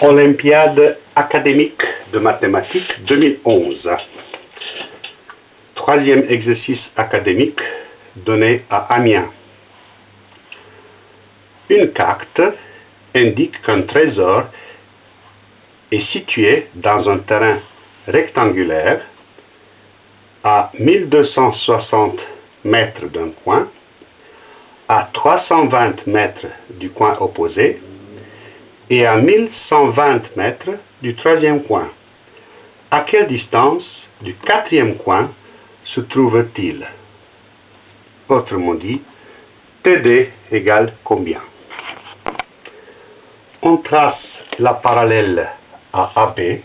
Olympiade académique de mathématiques 2011. Troisième exercice académique donné à Amiens. Une carte indique qu'un trésor est situé dans un terrain rectangulaire à 1260 mètres d'un coin, à 320 mètres du coin opposé et à 1120 mètres du troisième coin. À quelle distance du quatrième coin se trouve-t-il? Autrement dit, TD égale combien? On trace la parallèle à AB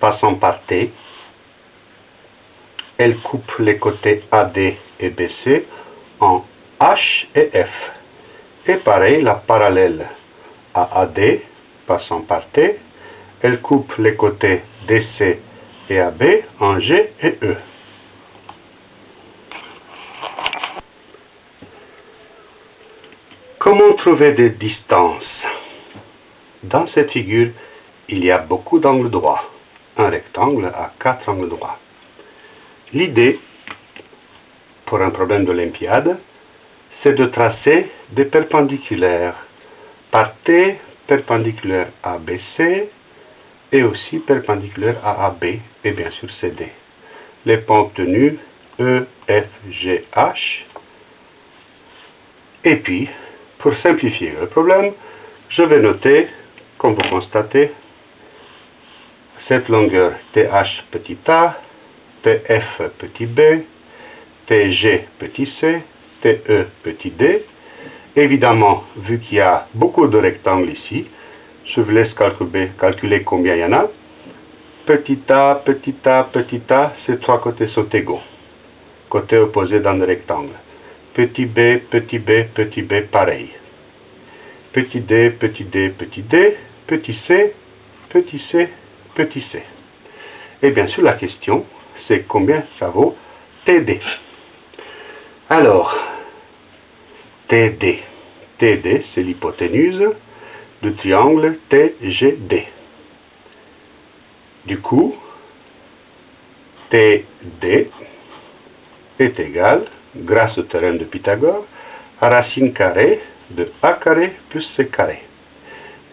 passant par T. Elle coupe les côtés AD et BC en H et F. Et pareil, la parallèle à AD passant par T, elle coupe les côtés DC et AB en G et E. Comment trouver des distances? Dans cette figure, il y a beaucoup d'angles droits. Un rectangle a quatre angles droits. L'idée, pour un problème d'Olympiade, c'est de tracer des perpendiculaires par T perpendiculaire à BC et aussi perpendiculaire à AB et bien sûr CD. Les points obtenus E, F, G, H. Et puis, pour simplifier le problème, je vais noter, comme vous constatez, cette longueur TH petit a, TF petit b, TG petit c, TE petit d, Évidemment, vu qu'il y a beaucoup de rectangles ici, je vous laisse calculer, combien il y en a. Petit a, petit a, petit a, ces trois côtés sont égaux. Côté opposé dans le rectangle. Petit b, petit b, petit b, pareil. Petit d, petit d, petit d, petit c, petit c, petit c. Et bien sûr, la question, c'est combien ça vaut TD. Alors, TD. TD, c'est l'hypoténuse du triangle TGD. Du coup, TD est égal, grâce au théorème de Pythagore, à racine carrée de A carré plus C carré.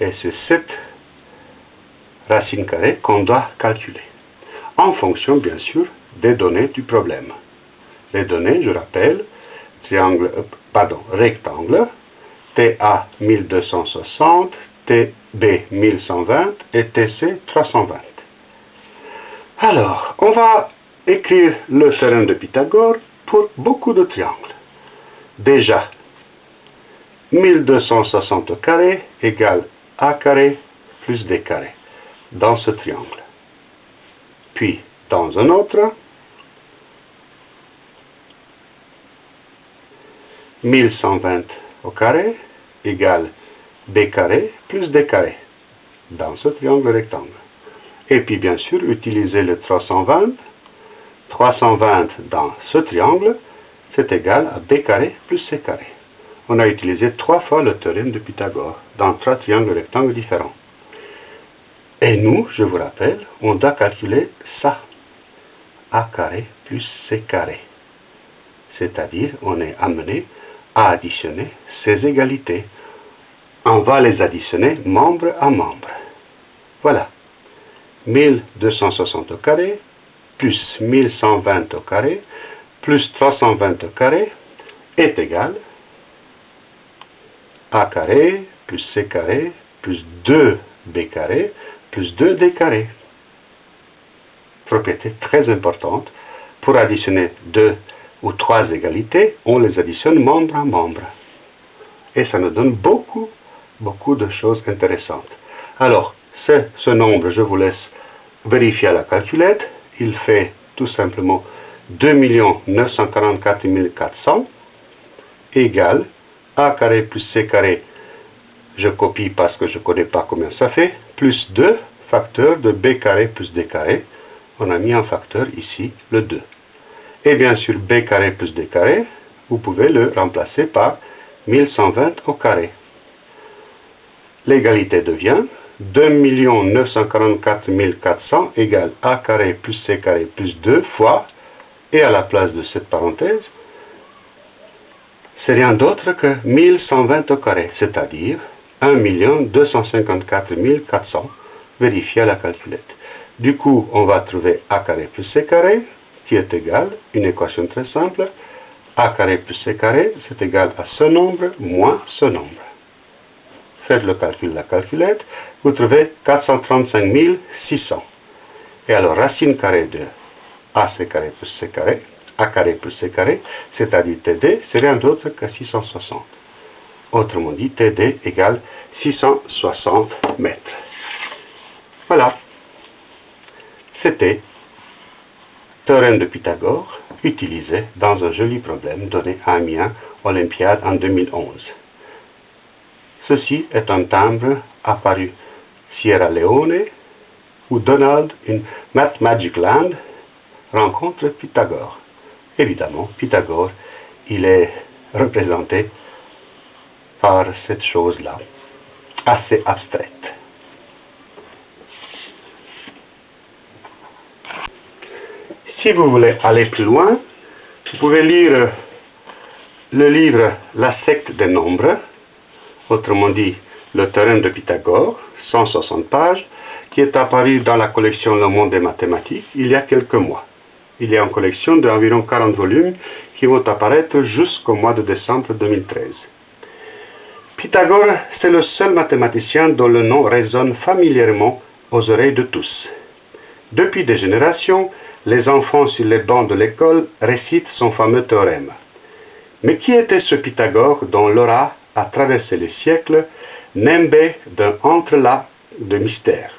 Et c'est cette racine carrée qu'on doit calculer, en fonction bien sûr des données du problème. Les données, je rappelle, triangle, euh, pardon, rectangle, TA 1260, TB 1120 et TC 320. Alors, on va écrire le théorème de Pythagore pour beaucoup de triangles. Déjà, 1260 au carré égale A carré plus D carré dans ce triangle. Puis, dans un autre, 1120 au carré égale b carré plus d carré dans ce triangle rectangle. Et puis bien sûr, utiliser le 320. 320 dans ce triangle, c'est égal à b carré plus c carré. On a utilisé trois fois le théorème de Pythagore dans trois triangles rectangles différents. Et nous, je vous rappelle, on doit calculer ça. a carré plus c carré. C'est-à-dire, on est amené à additionner ces égalités. On va les additionner membre à membre. Voilà. 1260 au plus 1120 au plus 320 au carré, est égal a carré, plus c carré, plus 2b carré, plus 2d carré. Propriété très importante. Pour additionner deux ou trois égalités, on les additionne membre à membre. Et ça nous donne beaucoup, beaucoup de choses intéressantes. Alors, ce nombre, je vous laisse vérifier à la calculette. Il fait tout simplement 2 944 400 égale a carré plus c carré, je copie parce que je ne connais pas combien ça fait, plus 2 facteurs de b carré plus d carré. On a mis un facteur ici, le 2. Et bien sûr, b carré plus d carré, vous pouvez le remplacer par 1120 au carré. L'égalité devient 2 944 400 égale a carré plus c carré plus 2 fois, et à la place de cette parenthèse, c'est rien d'autre que 1120 au carré, c'est-à-dire 1 254 400 vérifié à la calculette. Du coup, on va trouver a carré plus c carré, qui est égal, une équation très simple, a carré plus c carré, c'est égal à ce nombre moins ce nombre. Faites le calcul de la calculette, vous trouvez 435 600. Et alors, racine carrée de ac carré plus c carré, a carré plus c carré, c'est-à-dire td, c'est rien d'autre que 660. Autrement dit, td égale 660 mètres. Voilà. C'était théorème de Pythagore utilisé dans un joli problème donné à Amiens Olympiade en 2011. Ceci est un timbre apparu Sierra Leone où Donald, in Math Magic Land, rencontre Pythagore. Évidemment, Pythagore, il est représenté par cette chose-là, assez abstraite. Si vous voulez aller plus loin, vous pouvez lire le livre La secte des nombres, autrement dit le théorème de Pythagore, 160 pages, qui est apparu dans la collection Le Monde des mathématiques il y a quelques mois. Il a une collection d'environ 40 volumes qui vont apparaître jusqu'au mois de décembre 2013. Pythagore, c'est le seul mathématicien dont le nom résonne familièrement aux oreilles de tous. Depuis des générations, les enfants sur les bancs de l'école récitent son fameux théorème. Mais qui était ce Pythagore dont l'aura a traversé les siècles, nimbé d'un entrelac de mystères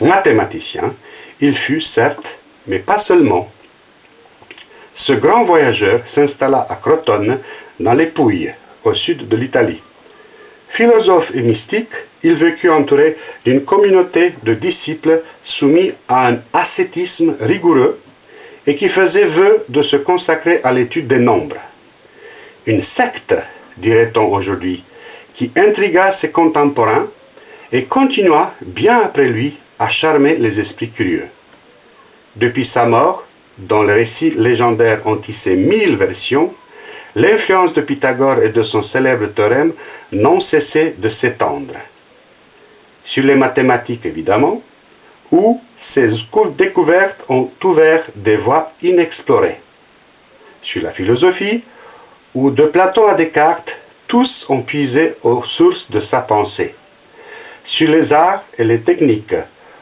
Mathématicien, il fut certes, mais pas seulement. Ce grand voyageur s'installa à Crotone, dans les Pouilles, au sud de l'Italie. Philosophe et mystique, il vécut entouré d'une communauté de disciples soumis à un ascétisme rigoureux et qui faisait vœu de se consacrer à l'étude des nombres. Une secte, dirait-on aujourd'hui, qui intrigua ses contemporains et continua, bien après lui, à charmer les esprits curieux. Depuis sa mort, dont les récits légendaires ont tissé mille versions, l'influence de Pythagore et de son célèbre théorème n'ont cessé de s'étendre. Sur les mathématiques, évidemment, où ces découvertes ont ouvert des voies inexplorées. Sur la philosophie, où de Platon à Descartes, tous ont puisé aux sources de sa pensée. Sur les arts et les techniques,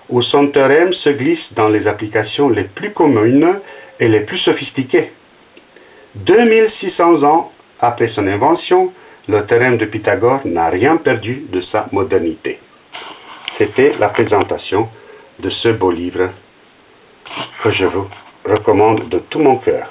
où son théorème se glisse dans les applications les plus communes et les plus sophistiquées. 2600 ans après son invention, le théorème de Pythagore n'a rien perdu de sa modernité. C'était la présentation de ce beau livre que je vous recommande de tout mon cœur.